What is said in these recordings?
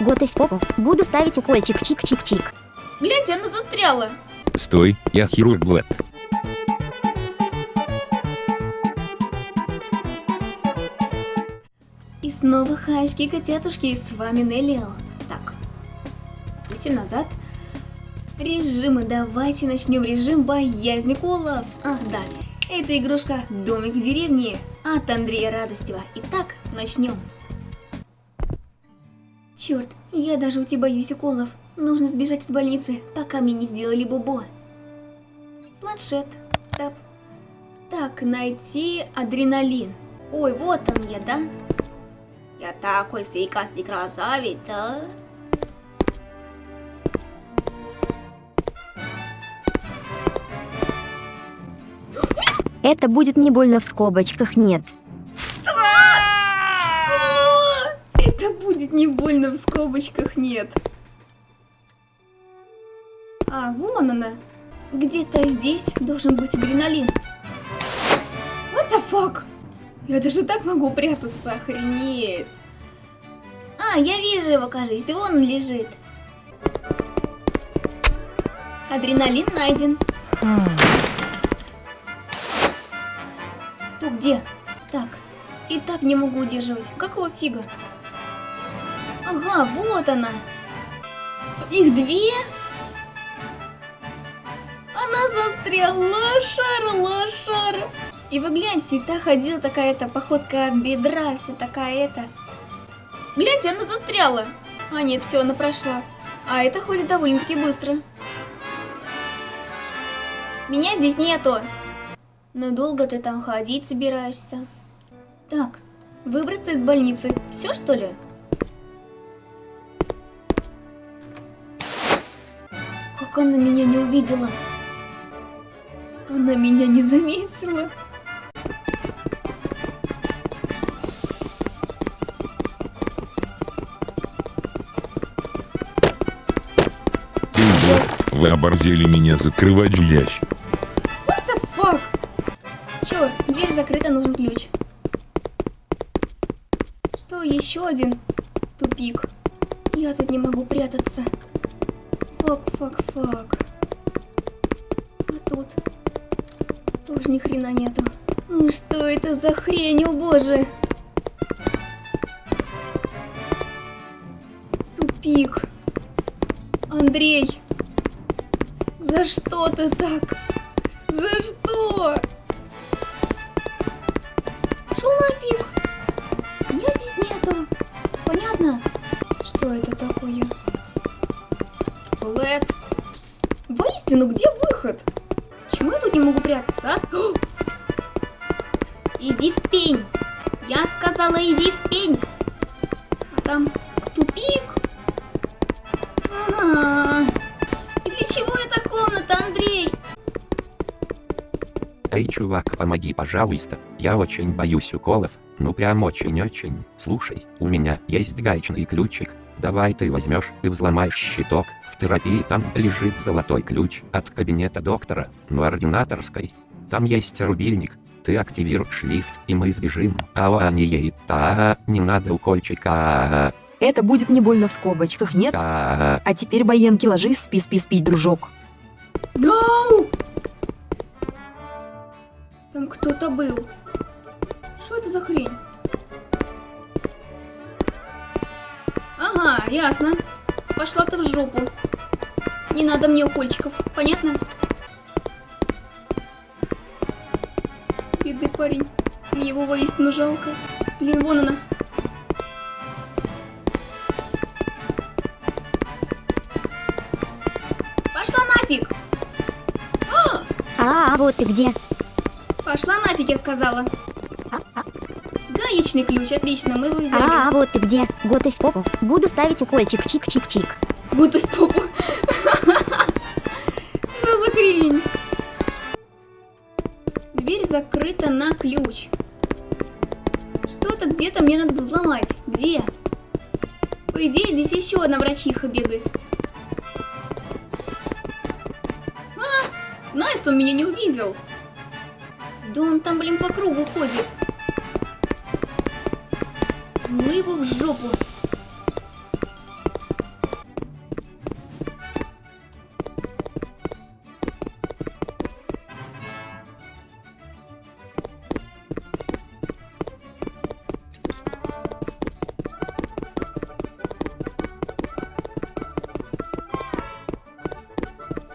Год и в попу. Буду ставить укольчик чик-чик-чик. Гляньте, она застряла. Стой, я хирург Блэд. И снова хаешки котятушки, с вами Неллиал. Так, пустим назад. Режимы, давайте начнем режим боязни колов. Ах да, это игрушка Домик в деревне от Андрея Радостева. Итак, начнем. Черт, я даже у тебя боюсь уколов. Нужно сбежать из больницы, пока мне не сделали бубо. Планшет. Тап. Так, найти адреналин. Ой, вот он я, да? Я такой сейкастый красавец, а? Это будет не больно в скобочках, нет. Будет не больно в скобочках, нет. А, вон она. Где-то здесь должен быть адреналин. What the fuck? Я даже так могу прятаться, охренеть. А, я вижу его, кажется, вон он лежит. Адреналин найден. То где? Так, и так не могу удерживать. Какого фига? Ага, вот она. Их две? Она застряла, лошара, лошара. И вы гляньте, та ходила такая-то, походка от бедра, вся такая-то. Гляньте, она застряла. А нет, все, она прошла. А это ходит довольно-таки быстро. Меня здесь нету. Но долго ты там ходить собираешься? Так, выбраться из больницы. Все, что ли? Она меня не увидела? Она меня не заметила. Вы оборзели меня закрывать ящик. What the fuck? Черт, дверь закрыта, нужен ключ. Что, еще один тупик? Я тут не могу прятаться. Фак, фак, фак. А тут тоже ни хрена нету. Ну что это за хрень, о боже? Тупик. Андрей, за что ты так? За что? Шел нафиг! Меня здесь нету. Понятно? Что это такое? Блэд. Воистину, где выход? Почему я тут не могу прятаться, а? Иди в пень! Я сказала, иди в пень! А там тупик? Чувак, помоги, пожалуйста. Я очень боюсь уколов. Ну прям очень-очень. Слушай, у меня есть гаечный ключик. Давай ты возьмешь и взломаешь щиток. В терапии там лежит золотой ключ от кабинета доктора, но ординаторской. Там есть рубильник. Ты активируешь лифт, и мы сбежим. А не едет. Та, не надо укольчика. Это будет не больно в скобочках, нет? А, А теперь, Боенки, ложись, спи, спи, спи, дружок. No! Там кто-то был. Что это за хрень? Ага, ясно. Пошла ты в жопу. Не надо мне укольчиков, понятно? Бедный парень. Мне его воистину жалко. Блин, вон она. Пошла нафиг! А, вот ты где. Пошла нафиг, я сказала. Гаечный ключ, отлично, мы его взяли. А, вот ты где. Год и в попу. Буду ставить укольчик чик-чик-чик. Будто в попу. Что за хрень? Дверь закрыта на ключ. Что-то где-то мне надо взломать. Где? По идее, здесь еще одна врачиха бегает. А, nice, он меня не увидел. Да он там, блин, по кругу ходит. Ну его в жопу.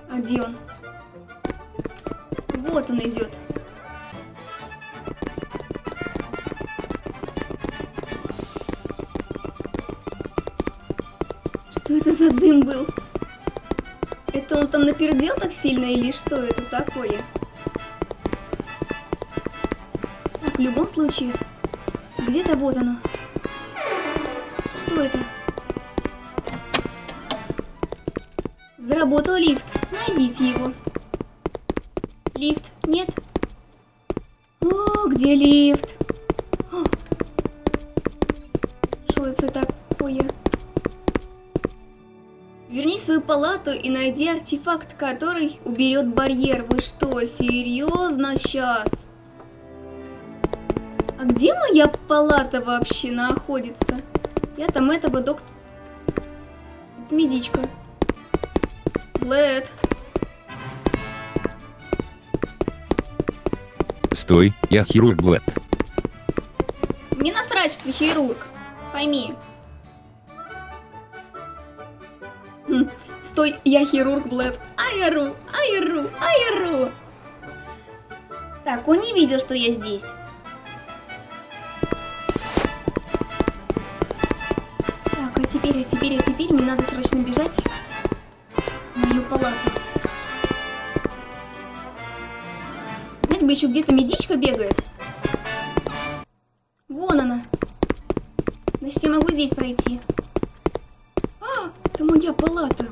А где он? Вот он идет. Дым был? Это он там напердел так сильно или что это такое? Так, в любом случае, где-то вот оно. Что это? Заработал лифт. Найдите его. Лифт. Нет. О, где лифт? Что это такое? Верни свою палату и найди артефакт, который уберет барьер. Вы что, серьезно сейчас? А где моя палата вообще находится? Я там этого доктора... Медичка. Блэд. Стой, я хирург Блэд. Мне насрать, что ты хирург. Пойми. Стой, я хирург, Блэд. Айару, айару, айару. Так, он не видел, что я здесь. Так, а теперь, а теперь, а теперь мне надо срочно бежать в мою палату. Знать бы еще где-то медичка бегает. Вон она. Значит, я могу здесь пройти. А, это моя палата.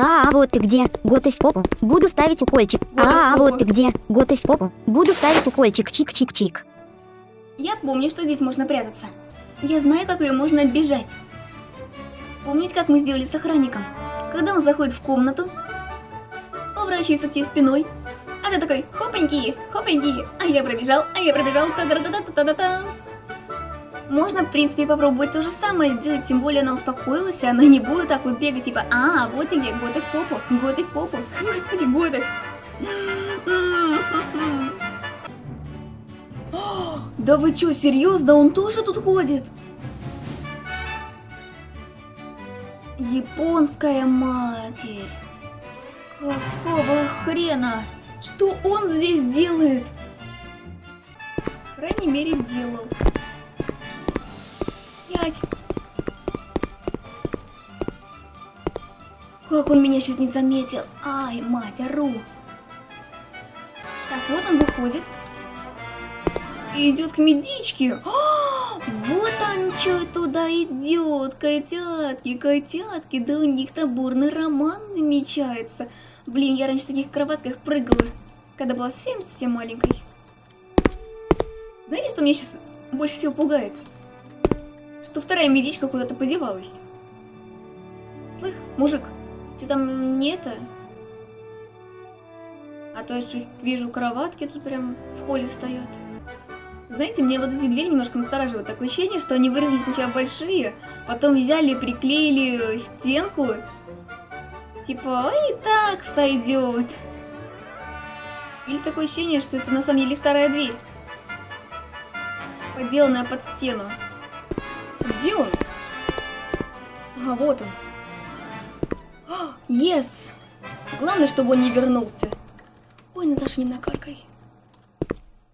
А, а вот ты где? Готы в попу. Буду ставить укольчик. А, а попу. вот ты где? Готы в попу. Буду ставить укольчик. Чик-чик-чик. Я помню, что здесь можно прятаться. Я знаю, как ее можно оббежать. Помните, как мы сделали с охранником? Когда он заходит в комнату, поворачивается к тебе спиной, а ты такой хопаньки, хопаньки, а я пробежал, а я пробежал, та Можно, в принципе, попробовать то же самое сделать, тем более она успокоилась, и она не будет так вот бегать, типа, а, вот ты где, готы в попу, готы в попу, господи, готы. Да вы чё, серьезно? Он тоже тут ходит? Японская матерь. Какого хрена? Что он здесь делает? По крайней мере, делал. Пять. Как он меня сейчас не заметил? Ай, мать, ору. Так, вот он выходит. И идет к медичке. А, вот он что туда идет, котятки, котятки. Да у них там бурный роман намечается. Блин, я раньше в таких кроватках прыгала, когда была совсем-совсем маленькой. Знаете, что меня сейчас больше всего пугает? Что вторая медичка куда-то подевалась. Слых, мужик, ты там не это? А то я вижу кроватки тут прям в холле стоят. Знаете, мне вот эти двери немножко настораживают. Такое ощущение, что они вырезали сначала большие, потом взяли, приклеили стенку. Типа, ой, так сойдет. Или такое ощущение, что это на самом деле вторая дверь. Подделанная под стену. Где он? А, вот он. А, Yes! Главное, чтобы он не вернулся. Ой, Наташа, не накаркай.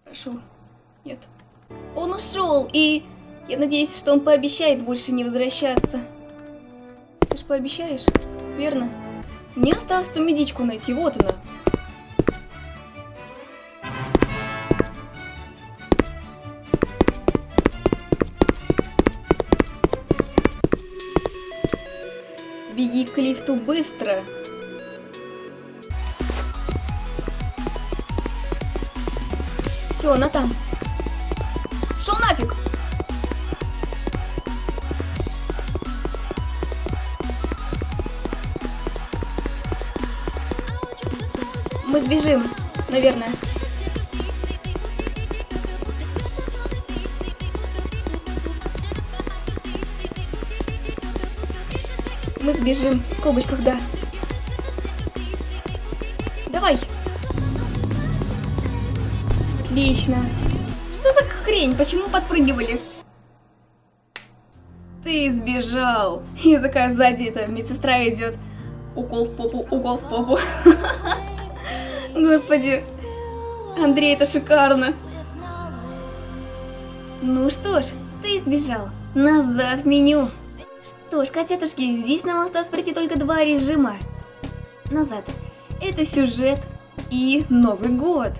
Прошу. Нет. Он ушел, и я надеюсь, что он пообещает больше не возвращаться. Ты ж пообещаешь, верно? Мне осталось ту медичку найти, вот она. Беги к лифту быстро. Все, она там. Шел нафиг! Мы сбежим, наверное. Мы сбежим, в скобочках, да. Давай. Отлично. Что за хрень? Почему подпрыгивали? Ты сбежал. Я такая сзади, эта медсестра идет. укол в попу, укол в попу. Господи, Андрей, это шикарно. Ну что ж, ты сбежал. Назад меню. Что ж, котятушки, здесь нам осталось пройти только два режима. Назад. Это сюжет и Новый год.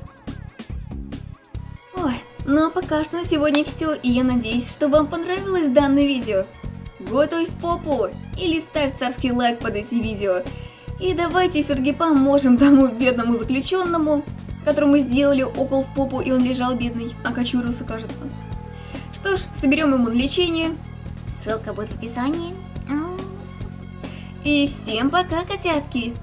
Ой, ну а пока что на сегодня все, и я надеюсь, что вам понравилось данное видео. Готовь попу или ставь царский лайк под эти видео. И давайте все-таки поможем тому бедному заключенному, которому сделали укол в попу, и он лежал бедный, окочурился, кажется. Что ж, соберем ему лечение. Ссылка будет в описании. И всем пока, котятки!